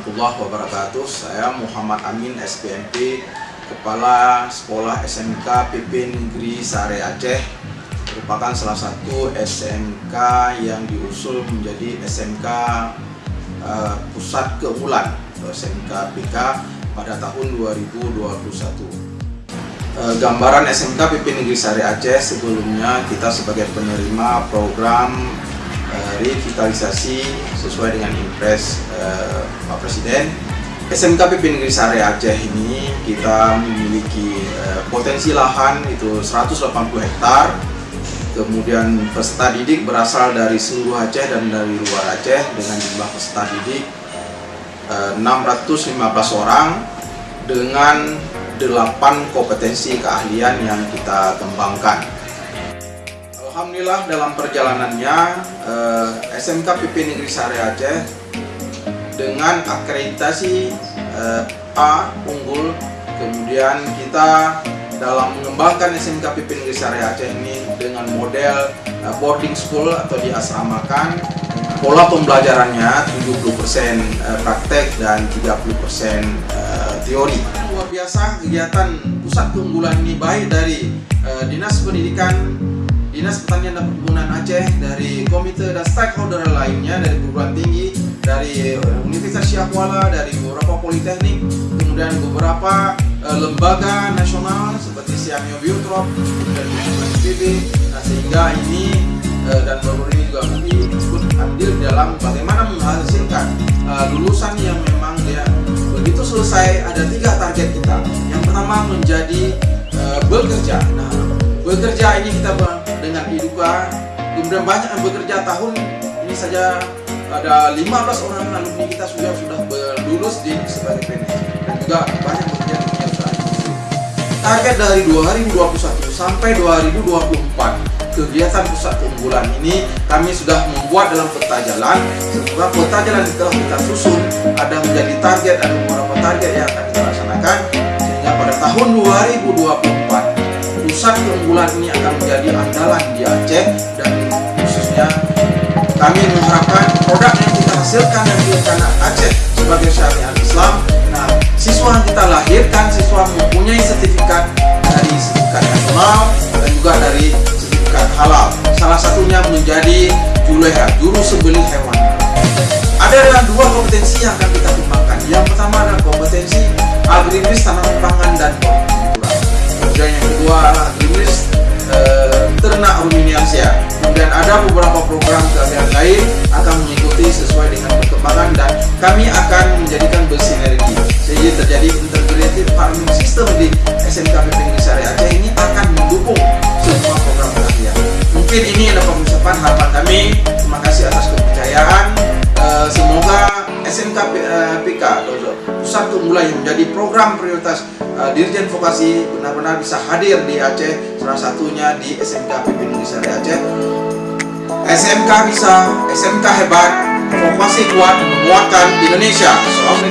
warahmatullahi wabarakatuh. Saya Muhammad Amin SPMP, Kepala Sekolah SMK PP Negeri Sare Aceh. Merupakan salah satu SMK yang diusul menjadi SMK uh, Pusat Keunggulan SMK PK pada tahun 2021. Uh, gambaran SMK PP Negeri Sare Aceh sebelumnya kita sebagai penerima program revitalisasi sesuai dengan impres uh, Pak Presiden. SMK PP Negeri Sare Aceh ini kita memiliki uh, potensi lahan itu 180 hektar. Kemudian peserta didik berasal dari seluruh Aceh dan dari luar Aceh dengan jumlah peserta didik uh, 615 orang dengan 8 kompetensi keahlian yang kita kembangkan Alhamdulillah dalam perjalanannya eh, SMK PP Negeri Sare Aceh dengan akreditasi eh, A unggul. Kemudian kita dalam mengembangkan SMK PP Negeri Sare Aceh ini dengan model eh, boarding school atau diasramakan. Pola pembelajarannya 70% eh, praktek dan 30% eh, teori. Luar biasa kegiatan pusat keunggulan ini baik dari eh, Dinas Pendidikan Dinas Pertanian dan Perkebunan Aceh, dari komite dan stakeholder lainnya, dari perguruan tinggi, dari Universitas Syiah dari beberapa politeknik, kemudian beberapa uh, lembaga nasional seperti Siamio Biotrop, dan PB, nah sehingga ini uh, dan baru ini juga UI ikut andil dalam bagaimana menghasilkan uh, lulusan yang memang dia begitu selesai ada tiga target kita. Yang pertama menjadi bekerja. Nah, bekerja ini kita Iduka kemudian banyak yang bekerja tahun ini saja. Ada 15 orang alumni kita sudah sudah lulus di sebagai PNS dan juga banyak bekerja yang sudah target dari 2021 sampai 2024 kegiatan pusat keunggulan ini kami sudah membuat dalam peta jalan. Setelah peta jalan telah kita susun ada menjadi target ada beberapa target yang akan kita laksanakan. Sehingga pada tahun 2024 pusat keunggulan ini akan menjadi andalan di Aceh dan khususnya kami mengharapkan produk yang kita hasilkan dari anak Aceh sebagai syariat Islam. Nah siswa yang kita lahirkan siswa mempunyai sertifikat dari sertifikat nasional dan juga dari sertifikat halal. Salah satunya menjadi juleha juru sembelih hewan. Ada dua kompetensi yang akan kita kembangkan. Yang pertama adalah kompetensi agribis tanaman pangan dan kemudian yang ada beberapa program keahlian lain akan mengikuti sesuai dengan perkembangan dan kami akan menjadikan bersinergi. Sehingga terjadi integrated farming system di SMK PP Negeri Sari Aceh ini akan mendukung semua program keahlian mungkin ini adalah pengucapan harapan kami. Terima kasih atas kepercayaan. E, semoga SMK PK pusat keunggulan yang menjadi program prioritas uh, Dirjen Vokasi benar-benar bisa hadir di Aceh salah satunya di SMK PP Negeri Sari Aceh SMK bisa, SMK hebat vokasi kuat menguatkan Indonesia. Assalamualaikum